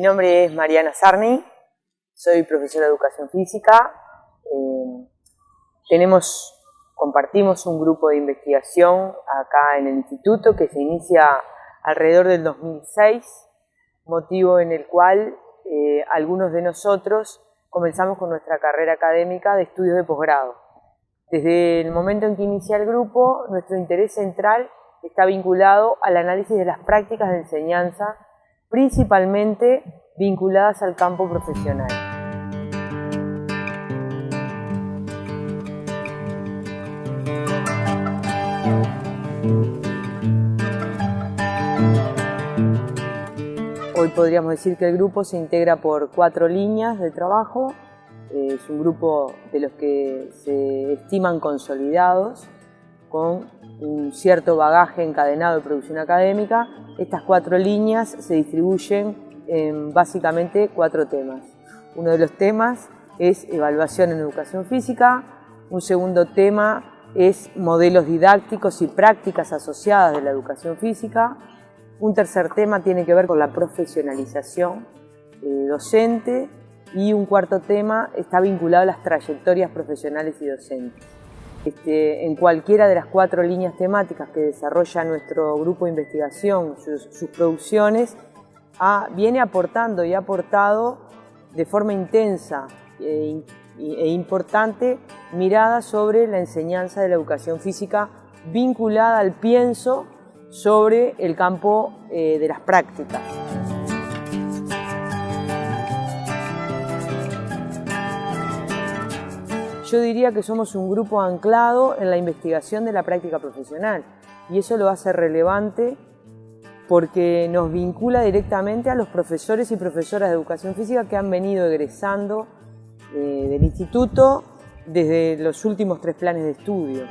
nombre es Mariana Sarni, soy profesora de Educación Física. Eh, tenemos, compartimos un grupo de investigación acá en el instituto que se inicia alrededor del 2006, motivo en el cual eh, algunos de nosotros comenzamos con nuestra carrera académica de estudios de posgrado. Desde el momento en que inicia el grupo, nuestro interés central está vinculado al análisis de las prácticas de enseñanza, principalmente vinculadas al campo profesional. Hoy podríamos decir que el grupo se integra por cuatro líneas de trabajo. Es un grupo de los que se estiman consolidados, con un cierto bagaje encadenado de producción académica. Estas cuatro líneas se distribuyen en básicamente cuatro temas. Uno de los temas es evaluación en educación física, un segundo tema es modelos didácticos y prácticas asociadas de la educación física, un tercer tema tiene que ver con la profesionalización eh, docente y un cuarto tema está vinculado a las trayectorias profesionales y docentes. Este, en cualquiera de las cuatro líneas temáticas que desarrolla nuestro grupo de investigación, sus, producciones, viene aportando y ha aportado de forma intensa e, e importante mirada sobre la enseñanza de la educación física vinculada al pienso sobre el campo eh, de las prácticas. Yo diría que somos un grupo anclado en la investigación de la práctica profesional y eso lo hace relevante porque nos vincula directamente a los profesores y profesoras de educación física que han venido egresando eh, del instituto desde los últimos tres planes de estudio.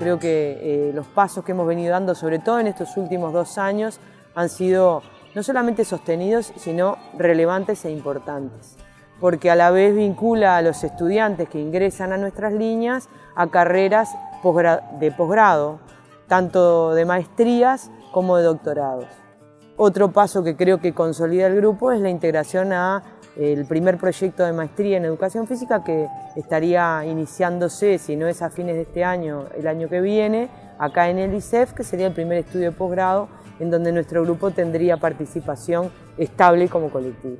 Creo que eh, los pasos que hemos venido dando, sobre todo en estos últimos dos años, han sido no solamente sostenidos, sino relevantes e importantes, porque a la vez vincula a los estudiantes que ingresan a nuestras líneas a carreras de posgrado, tanto de maestrías como de doctorados. Otro paso que creo que consolida el grupo es la integración a el primer proyecto de maestría en educación física que estaría iniciándose, si no es a fines de este año, el año que viene, acá en el ICEF, que sería el primer estudio de posgrado en donde nuestro grupo tendría participación estable como colectivo.